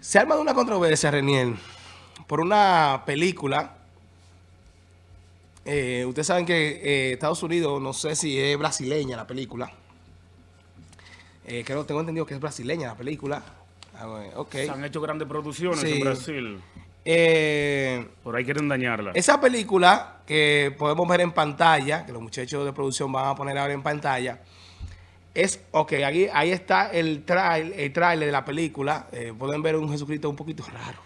Se arma de una controversia, Reniel, por una película. Eh, ustedes saben que eh, Estados Unidos, no sé si es brasileña la película. Eh, creo, tengo entendido que es brasileña la película. Ah, bueno, ok. Se han hecho grandes producciones Sí. en Brasil. Eh, Por ahí quieren dañarla. esa película que podemos ver en pantalla, que los muchachos de producción van a poner ahora en pantalla, es, ok, ahí, ahí está el, trail, el trailer de la película. Eh, pueden ver un Jesucristo un poquito raro.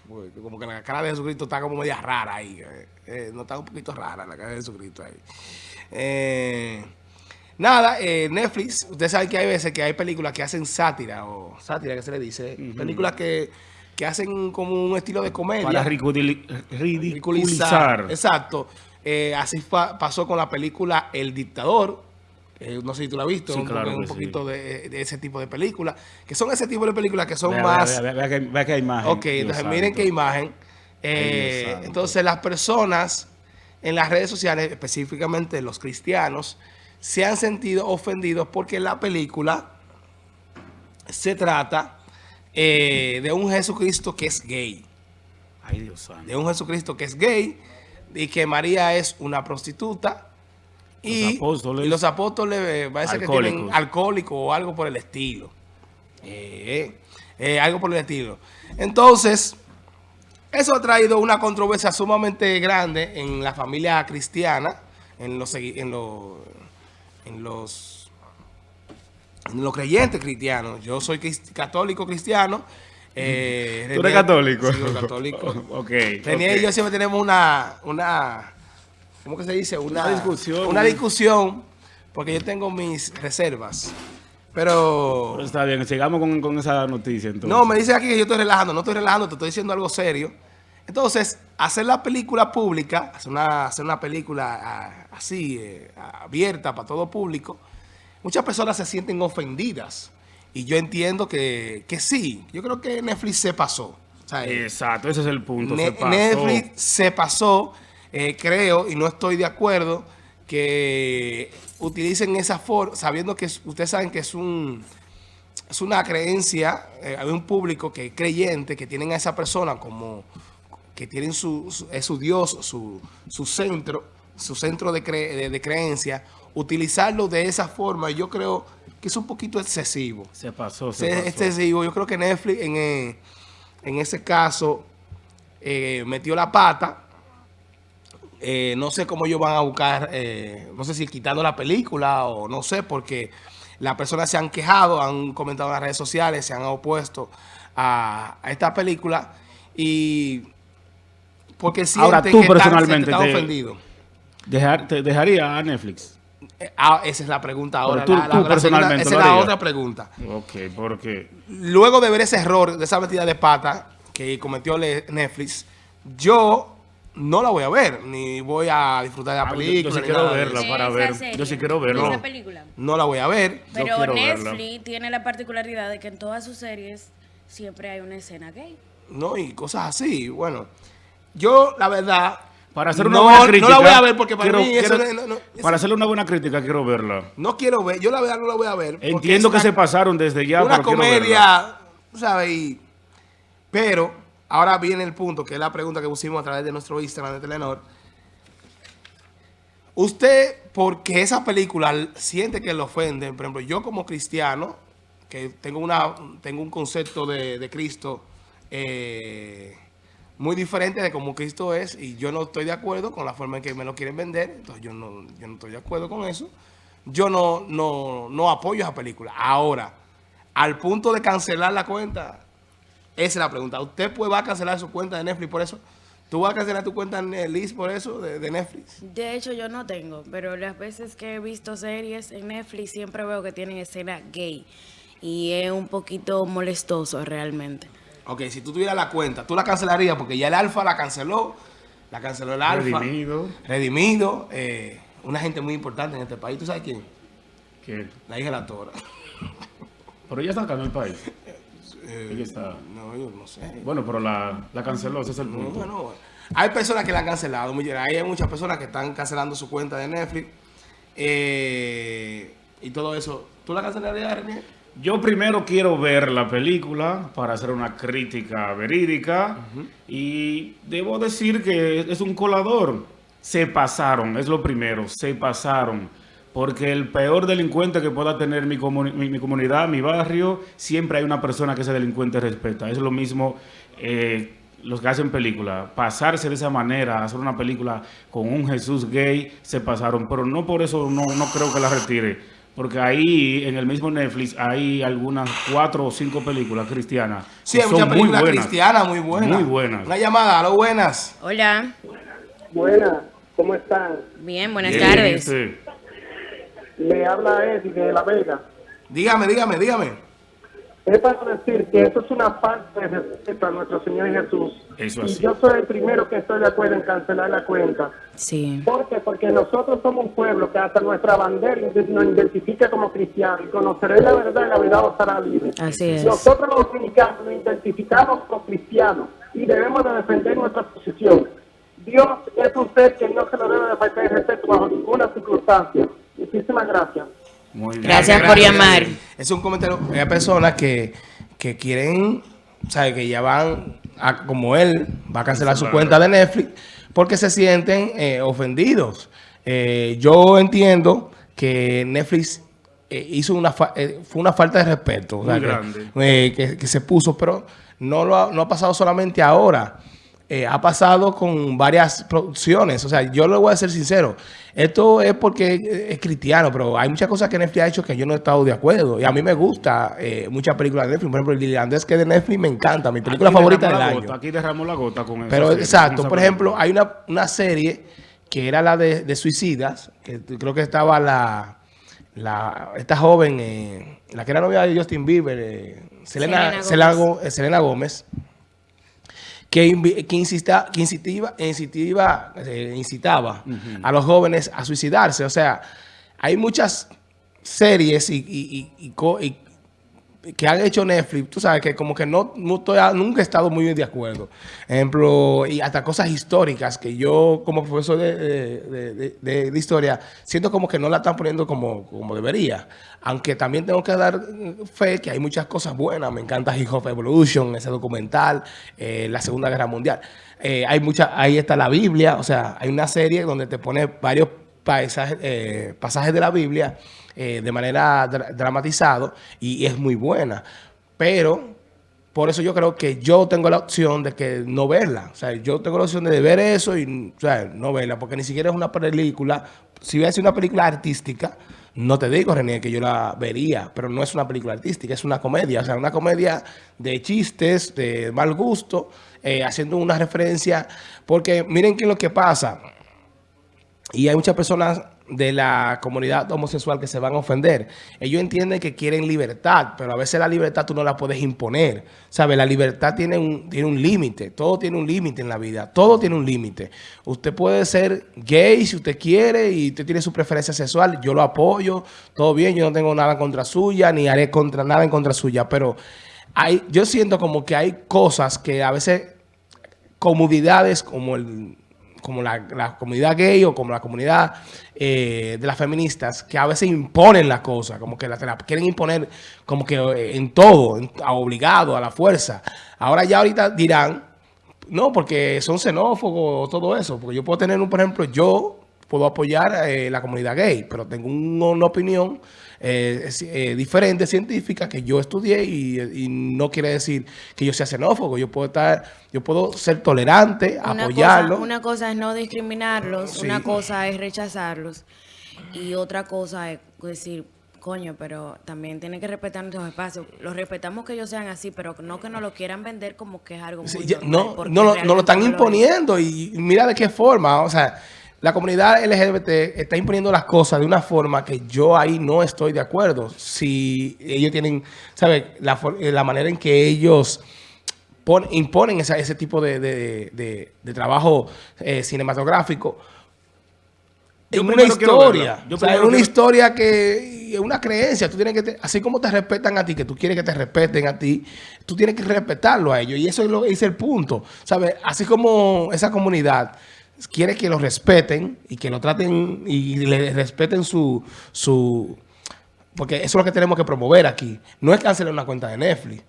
Como que la cara de Jesucristo está como media rara ahí. eh, eh, no está un poquito rara la cara de Jesucristo ahí. Eh, nada, Netflix, ustedes saben que hay veces que hay películas que hacen sátira, o sátira que se le dice. Películas que, que hacen como un estilo de comedia Para ridiculi- ridiculizar. ridiculizar. Exacto. Así pasó con la película El Dictador. Eh, no sé si tú la has visto, Sí, un, claro un poquito de, de ese tipo de películas. Que son ese tipo de películas que son Vea, más... Vea, vea, vea que imagen. ok, Dios entonces santo. miren qué imagen. Eh, entonces las personas en las redes sociales, específicamente los cristianos, se han sentido ofendidos porque la película se trata eh, de un Jesucristo que es gay Ay, Dios santo. de un Jesucristo que es gay y que María es una prostituta y Los apóstoles. y los apóstoles eh, parece que tienen alcohólico o algo por el estilo. Eh, eh, algo por el estilo. Entonces, eso ha traído una controversia sumamente grande en la familia cristiana, en los, en los, en los, en los creyentes cristianos. Yo soy crist- católico cristiano. eh, ¿Tú eres católico? Sí, católico. ok. René ok. y yo siempre tenemos una, una, ¿cómo que se dice? Una, Una discusión. Una discusión, porque yo tengo mis reservas. Pero, Pero está bien, sigamos con, con esa noticia entonces. no, me dice aquí que yo estoy relajando. No estoy relajando, te estoy diciendo algo serio. Entonces, hacer la película pública, hacer una, hacer una película así, eh, abierta para todo público, muchas personas se sienten ofendidas. Y yo entiendo que, que sí. Yo creo que Netflix se pasó. O sea, eh, Exacto, ese es el punto. Ne- se pasó. Netflix se pasó, eh, creo, y no estoy de acuerdo, que utilicen esa forma, sabiendo que es- ustedes saben que es un es una creencia, eh, hay un público que es creyente, que tienen a esa persona como, que tienen su, su- es su Dios, su, su centro, su centro de, cre- de- de creencia, utilizarlo de esa forma, yo creo que es un poquito excesivo Se pasó, se pasó. excesivo. Yo creo que Netflix en, eh, en ese caso eh, metió la pata. Eh, no sé cómo ellos van a buscar, eh, no sé si quitando la película o no sé, porque las personas se han quejado, han comentado en las redes sociales, se han opuesto a, a esta película y porque sienten Ahora, tú que están- personalmente están te- ofendidos. Dejar, te dejaría a Netflix. Eh, ah, esa es la pregunta ahora. tú- la- la- tú la segunda- personalmente esa es la otra pregunta. Ok, porque... luego de ver ese error, de esa metida de pata que cometió Netflix, yo no la voy a ver, ni voy a disfrutar de la Ah, película. yo sí quiero verla. para Esa ver. serie, Yo sí quiero. Esa película. No la voy a ver. Pero verla. Netflix tiene la particularidad de que en todas sus series siempre hay una escena gay. No, y cosas así. Bueno, yo, la verdad, Para hacer una no, buena no crítica... la voy a ver porque para quiero- mí eso quiero- no, no- no- eso- Para hacerle una buena crítica quiero verla. no quiero ver. Yo la verdad no la voy a ver. Entiendo que una- se pasaron desde ya, una pero verla. comedia, tú ¿sabes? Pero ahora viene el punto, que es la pregunta que pusimos a través de nuestro Instagram de Telenor. Usted, porque esa película siente que le ofende, por ejemplo, yo como cristiano, que tengo, una, tengo un concepto de, Cristo eh, muy diferente de cómo Cristo es, y yo no estoy de acuerdo con la forma en que me lo quieren vender, entonces yo no, yo no estoy de acuerdo con eso. Yo no, no, no apoyo esa película. Ahora, al punto de cancelar la cuenta, esa es la pregunta. ¿Usted pues, va a cancelar su cuenta de Netflix por eso? ¿Tú vas a cancelar tu cuenta en Liz por eso, de, de Netflix? De hecho, yo no tengo, pero las veces que he visto series en Netflix siempre veo que tienen escena gay. Y es un poquito molestoso realmente. Ok, si tú tuvieras la cuenta, tú la cancelarías porque ya el Alfa la canceló. La canceló el Alfa. Redimido. Redimido. eh, una gente muy importante en este país. ¿Tú sabes quién? Que- La hija de la Tora. Pero ella está acá en el país. Eh, Ella está... No, yo no sé. Bueno, pero la, la canceló, ese es el No, punto. bueno, bueno. Hay personas que la han cancelado. Hay muchas personas que están cancelando su cuenta de Netflix. eh, y todo eso. ¿Tú la cancelarías, René? Yo primero quiero ver la película para hacer una crítica verídica y debo decir que es un colador. Se pasaron, es lo primero, se pasaron. Porque el peor delincuente que pueda tener mi, mi, comunidad, mi barrio, siempre hay una persona que ese delincuente respeta. Es lo mismo eh, los que hacen película. Pasarse de esa manera, hacer una película con un Jesús gay, se pasaron. Pero no por eso no, no creo que la retire porque ahí en el mismo Netflix hay algunas cuatro o cinco películas cristianas. Sí, hay muchas películas cristianas muy buenas. Muy buenas. Una llamada, lo buenas. Hola. Buenas, ¿cómo están? Bien, buenas tardes. Le habla Eddie de La Vega. Dígame, dígame, dígame. Es para decir que eso es una falta de respeto a nuestro Señor Jesús. Eso y yo soy el primero que estoy de acuerdo en cancelar la cuenta. Sí. ¿Por qué? Porque nosotros somos un pueblo que hasta nuestra bandera nos identifica como cristianos y conoceréis la verdad y la verdad os hará libre. Así es. Nosotros los dominicanos nos identificamos como cristianos y debemos de defender nuestra posición. Dios es un ser que no se lo debe de faltar el respeto bajo ninguna circunstancia. Muchísimas gracias. Gracias, por llamar. Es un comentario. Hay personas que, que quieren, sabe que ya van, a, como él, va a cancelar su cuenta de Netflix porque se sienten eh, ofendidos. Eh, yo entiendo que Netflix eh, hizo una fue una falta de respeto que, que, se puso, pero no, lo ha, no ha pasado solamente ahora. Eh, ha pasado con varias producciones. O sea, yo le voy a ser sincero. Esto es porque es cristiano, pero hay muchas cosas que Netflix ha hecho que yo no he estado de acuerdo. Y a mí me gusta eh, muchas películas de Netflix. Por ejemplo, el irlandés que de Netflix me encanta. Mi película favorita del año. aquí derramó la gota con eso. Pero exacto. Por ejemplo, hay una, una, serie que era la de, suicidas, que creo que estaba la... la esta joven, eh, la que era novia de Justin Bieber, Selena, Selena, Gómez. Selena Gómez que, que, insista, que incitaba, eh, incitaba a los jóvenes a suicidarse. O sea, hay muchas series y, y, que han hecho Netflix, tú sabes que como que no, nunca he estado muy de acuerdo. Ejemplo, y hasta cosas históricas que yo como profesor de, historia siento como que no la están poniendo como, como debería. Aunque también tengo que dar fe que hay muchas cosas buenas. Me encanta Hip Hop Evolution, ese documental, eh, la Segunda Guerra Mundial. Eh, hay mucha, ahí está la Biblia, o sea, hay una serie donde te pone varios paisajes, eh, pasajes de la Biblia eh, de manera dramatizado y es muy buena. Pero por eso yo creo que yo tengo la opción de que no verla. O sea, yo tengo la opción de ver eso y no verla, porque ni siquiera es una película. Si hubiera sido una película artística, no te digo, René, que yo la vería, pero no es una película artística, es una comedia. O sea, una comedia de chistes, de mal gusto, eh, haciendo una referencia. Porque miren qué es lo que pasa. Y hay muchas personas de la comunidad homosexual que se van a ofender. Ellos entienden que quieren libertad, pero a veces la libertad tú no la puedes imponer. ¿Sabes? La libertad tiene un, tiene un límite. Todo tiene un límite en la vida. Todo tiene un límite. Usted puede ser gay si usted quiere y usted tiene su preferencia sexual. Yo lo apoyo. Todo bien. Yo no tengo nada contra suya ni haré contra nada en contra suya. Pero hay, yo siento como que hay cosas que a veces comodidades como el como la, comunidad gay o como la comunidad eh, de las feministas, que a veces imponen la cosa, como que la, quieren imponer como que eh, en todo, obligado, a la fuerza. Ahora ya ahorita dirán, no, porque son xenófobos, todo eso, porque yo puedo tener, un, por ejemplo, yo puedo apoyar eh, la comunidad gay, pero tengo una opinión eh, eh, diferente científica que yo estudié y, no quiere decir que yo sea xenófobo. Yo puedo estar, yo puedo ser tolerante, apoyarlo. una cosa es no discriminarlos, una cosa es rechazarlos y otra cosa es decir, coño, pero también tienen que respetar nuestros espacios. Los respetamos que ellos sean así, pero no que nos lo quieran vender como que es algo muy No, no, no, lo están imponiendo y mira de qué forma, o sea la comunidad LGBT está imponiendo las cosas de una forma que yo ahí no estoy de acuerdo. Si ellos tienen, ¿sabes? La, eh, la manera en que ellos imponen ese tipo de, trabajo eh, cinematográfico en una historia. en una historia que es una creencia. Tú tienes que así como te respetan a ti, que tú quieres que te respeten a ti, tú tienes que respetarlo a ellos. Y eso es, lo, es el punto. ¿Sabes? Así como esa comunidad quiere que lo respeten y que lo traten y le respeten su, su porque eso es lo que tenemos que promover aquí. No es cancelar una cuenta de Netflix.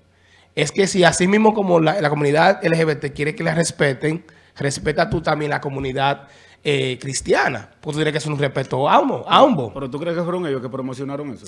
Es que si así mismo como la, la comunidad LGBT quiere que la respeten, respeta tú también la comunidad eh, cristiana. Pues tú tienes que hacer un respeto a ambos. A ambos. Pero tú crees que fueron ellos que promocionaron eso.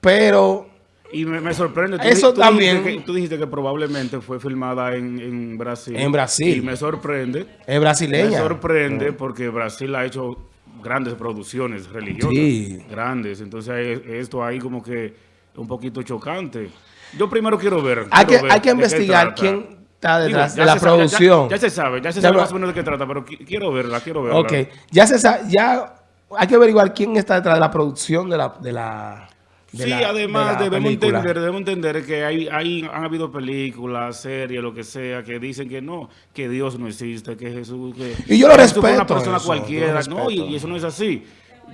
Pero Y me, me sorprende. Tú, Eso tú también- Dijiste que, tú dijiste que probablemente fue filmada en, en Brasil. En Brasil. Y me sorprende. es brasileña. Me sorprende porque Brasil ha hecho grandes producciones religiosas. Sí. Grandes. Entonces esto ahí como que un poquito chocante. Yo primero quiero ver. Hay quiero que, ver hay que investigar quién está detrás de la sabe, ya- producción. Ya, se sabe, ya se sabe más o menos de qué trata, pero qui- quiero verla, quiero verla. Ok, ya se sa- ya hay que averiguar quién está detrás de la producción de la de la sí, la- además de debemos película. entender, debemos entender que hay, hay, han habido películas, series, lo que sea, que dicen que no, que Dios no existe, que Jesús, que Y yo lo que Jesús fue una persona eso, cualquiera, no, y eso no es así.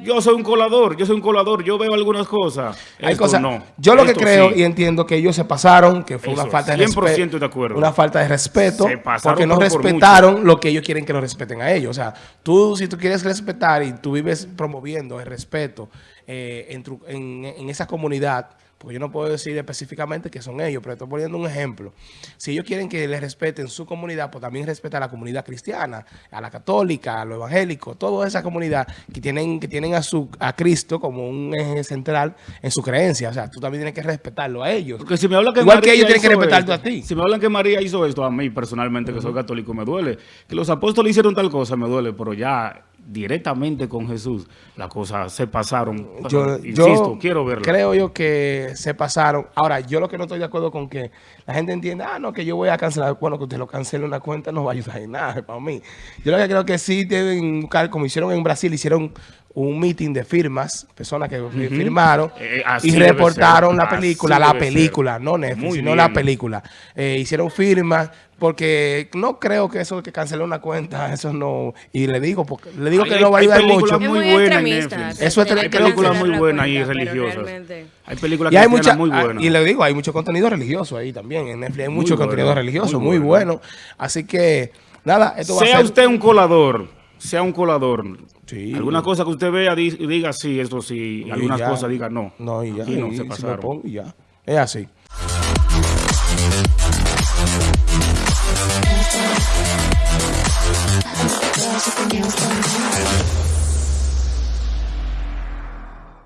Yo soy un colador, yo soy un colador, yo veo algunas cosas. Hay Esto cosas, no. yo lo que creo sí. y entiendo que ellos se pasaron, que fue una falta de 100% respeto. de acuerdo. Una falta de respeto, Se pasaron porque no por- respetaron lo que ellos quieren que lo respeten a ellos. O sea, tú si tú quieres respetar y tú vives promoviendo el respeto eh, en, tu- en- en esa comunidad, porque yo no puedo decir específicamente que son ellos, pero estoy poniendo un ejemplo. Si ellos quieren que les respeten su comunidad, pues también respeta a la comunidad cristiana, a la católica, a los evangélicos, toda esa comunidad que tienen, que tienen a, su, a Cristo como un eje central en su creencia. O sea, tú también tienes que respetarlo a ellos. Porque si me hablan que Igual que ellos tienen que respetarte a ti. Si me hablan que María hizo esto, a mí personalmente, que soy católico, me duele. Que los apóstoles hicieron tal cosa, me duele, pero ya directamente con Jesús, las cosas se pasaron. Yo, Insisto, yo quiero verla. creo yo que se pasaron. Ahora, yo lo que no estoy de acuerdo con que la gente entienda, ah, no, que yo voy a cancelar. Bueno, que usted lo cancele una cuenta no va a ayudar en nada para mí. Yo lo que creo que sí deben buscar, como hicieron en Brasil, hicieron un meeting de firmas, personas que firmaron Eh, así y reportaron la así película, la ser. película, no Netflix, Muy sino la película. Eh, hicieron firmas porque no creo que eso de que cancelar una cuenta, eso no. Y le digo, porque le digo Hay- que no va a ayudar mucho. Es muy buena en extremista. Netflix. Eso es Hay películas muy buenas y religiosas. Hay películas Y hay mucha, muy ah, buenas. y le digo, hay mucho contenido religioso ahí también. En Netflix hay Muy mucho bueno, contenido religioso, muy muy bueno. bueno. Así que, nada, esto va a sea ser... usted un colador, sea un colador. Sí. Alguna cosa que usted vea, diga sí, eso sí. Algunas cosas diga no. No, y ya. Aquí no y, se pasaron. Ya. Es así.